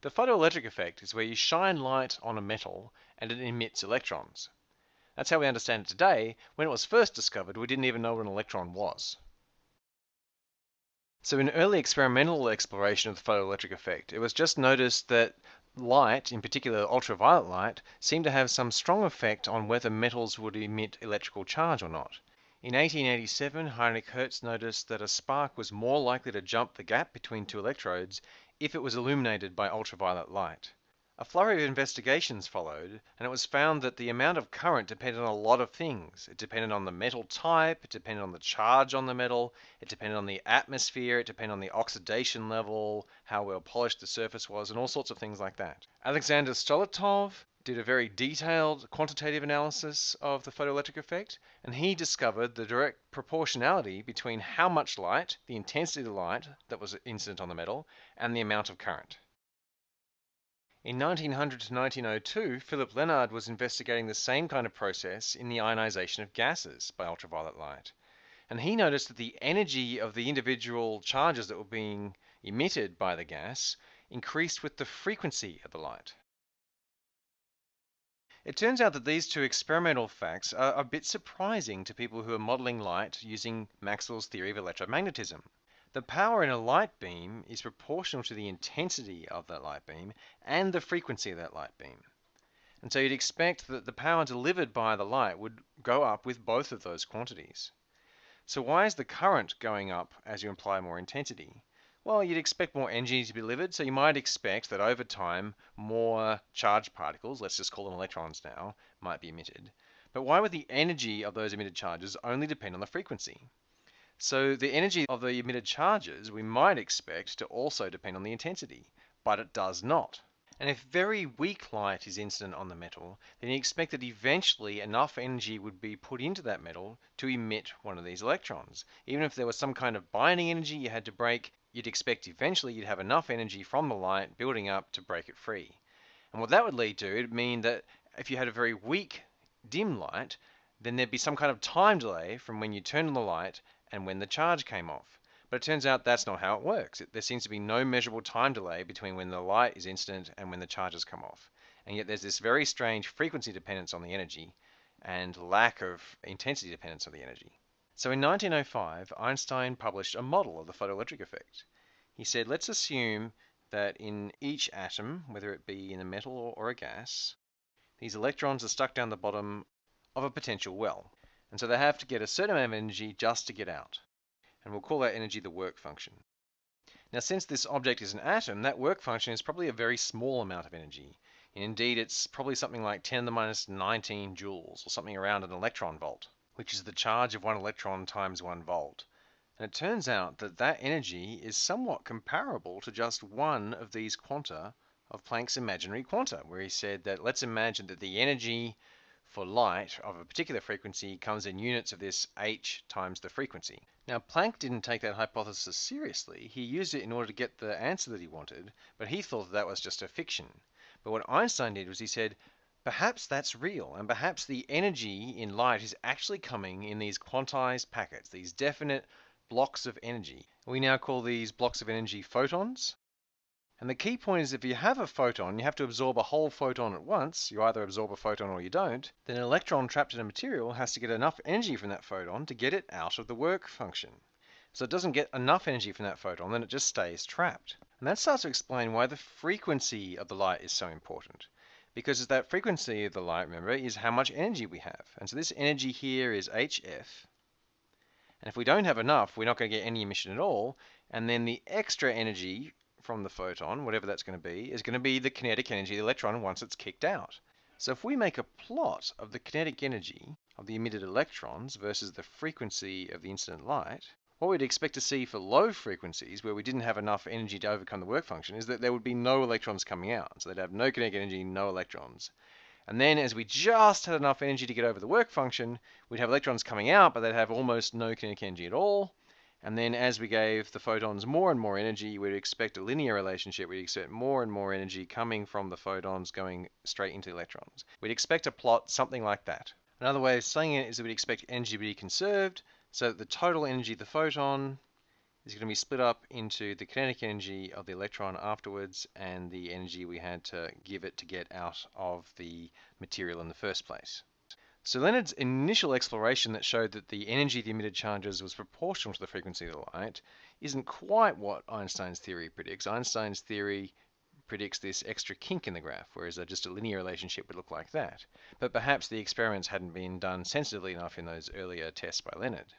The photoelectric effect is where you shine light on a metal and it emits electrons. That's how we understand it today. When it was first discovered, we didn't even know what an electron was. So in early experimental exploration of the photoelectric effect, it was just noticed that light, in particular ultraviolet light, seemed to have some strong effect on whether metals would emit electrical charge or not. In 1887, Heinrich Hertz noticed that a spark was more likely to jump the gap between two electrodes if it was illuminated by ultraviolet light. A flurry of investigations followed, and it was found that the amount of current depended on a lot of things. It depended on the metal type, it depended on the charge on the metal, it depended on the atmosphere, it depended on the oxidation level, how well polished the surface was, and all sorts of things like that. Alexander Stoletov did a very detailed quantitative analysis of the photoelectric effect, and he discovered the direct proportionality between how much light, the intensity of the light that was incident on the metal, and the amount of current. In 1900 to 1902, Philipp Lenard was investigating the same kind of process in the ionization of gases by ultraviolet light. And he noticed that the energy of the individual charges that were being emitted by the gas increased with the frequency of the light. It turns out that these two experimental facts are a bit surprising to people who are modeling light using Maxwell's theory of electromagnetism. The power in a light beam is proportional to the intensity of that light beam and the frequency of that light beam. And so you'd expect that the power delivered by the light would go up with both of those quantities. So why is the current going up as you apply more intensity? Well, you'd expect more energy to be delivered, so you might expect that over time more charged particles, let's just call them electrons now, might be emitted. But why would the energy of those emitted charges only depend on the frequency? So the energy of the emitted charges we might expect to also depend on the intensity, but it does not. And if very weak light is incident on the metal, then you expect that eventually enough energy would be put into that metal to emit one of these electrons. Even if there was some kind of binding energy you had to break, you'd expect eventually you'd have enough energy from the light building up to break it free. And what that would lead to, it'd mean that if you had a very weak dim light, then there'd be some kind of time delay from when you turned on the light and when the charge came off. But it turns out that's not how it works. There seems to be no measurable time delay between when the light is incident and when the charges come off. And yet there's this very strange frequency dependence on the energy and lack of intensity dependence on the energy. So in 1905, Einstein published a model of the photoelectric effect. He said, let's assume that in each atom, whether it be in a metal or a gas, these electrons are stuck down the bottom of a potential well. And so they have to get a certain amount of energy just to get out. And we'll call that energy the work function. Now, since this object is an atom, that work function is probably a very small amount of energy. Indeed, it's probably something like 10 to the minus 19 joules, or something around an electron volt, which is the charge of one electron times one volt. And it turns out that that energy is somewhat comparable to just one of these quanta of Planck's imaginary quanta, where he said that let's imagine that the energy for light of a particular frequency comes in units of this h times the frequency. Now Planck didn't take that hypothesis seriously. He used it in order to get the answer that he wanted, but he thought that, that was just a fiction. But what Einstein did was he said, perhaps that's real, and perhaps the energy in light is actually coming in these quantized packets, these definite blocks of energy. We now call these blocks of energy photons. And the key point is if you have a photon, you have to absorb a whole photon at once. You either absorb a photon or you don't. Then an electron trapped in a material has to get enough energy from that photon to get it out of the work function. So it doesn't get enough energy from that photon, then it just stays trapped. And that starts to explain why the frequency of the light is so important. Because that frequency of the light, remember, is how much energy we have. And so this energy here is HF. And if we don't have enough, we're not going to get any emission at all. And then the extra energy from the photon, whatever that's going to be, is going to be the kinetic energy of the electron once it's kicked out. So if we make a plot of the kinetic energy of the emitted electrons versus the frequency of the incident light, what we'd expect to see for low frequencies, where we didn't have enough energy to overcome the work function, is that there would be no electrons coming out. So they'd have no kinetic energy, no electrons. And then as we just had enough energy to get over the work function, we'd have electrons coming out, but they'd have almost no kinetic energy at all. And then as we gave the photons more and more energy, we'd expect a linear relationship. We'd expect more and more energy coming from the photons going straight into electrons. We'd expect to plot something like that. Another way of saying it is that we'd expect energy to be conserved so the total energy of the photon is going to be split up into the kinetic energy of the electron afterwards and the energy we had to give it to get out of the material in the first place. So Lenard's initial exploration that showed that the energy of the emitted charges was proportional to the frequency of the light isn't quite what Einstein's theory predicts. Einstein's theory predicts this extra kink in the graph, whereas just a linear relationship would look like that. But perhaps the experiments hadn't been done sensitively enough in those earlier tests by Leonard.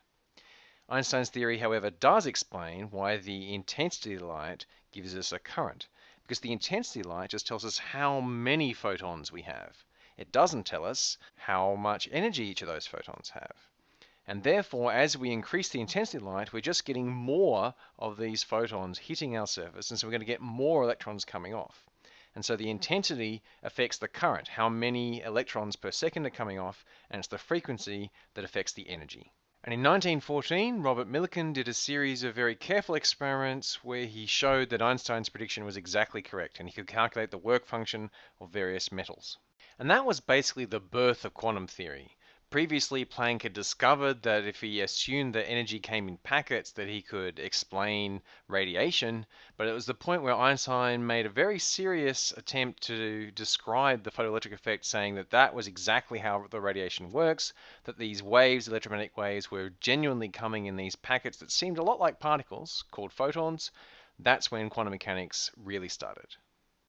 Einstein's theory, however, does explain why the intensity of light gives us a current, because the intensity light just tells us how many photons we have. It doesn't tell us how much energy each of those photons have. And therefore, as we increase the intensity of light, we're just getting more of these photons hitting our surface, and so we're going to get more electrons coming off. And so the intensity affects the current, how many electrons per second are coming off, and it's the frequency that affects the energy. And in 1914, Robert Millikan did a series of very careful experiments where he showed that Einstein's prediction was exactly correct, and he could calculate the work function of various metals. And that was basically the birth of quantum theory. Previously, Planck had discovered that if he assumed that energy came in packets, that he could explain radiation, but it was the point where Einstein made a very serious attempt to describe the photoelectric effect, saying that that was exactly how the radiation works, that these waves, electromagnetic waves, were genuinely coming in these packets that seemed a lot like particles, called photons. That's when quantum mechanics really started.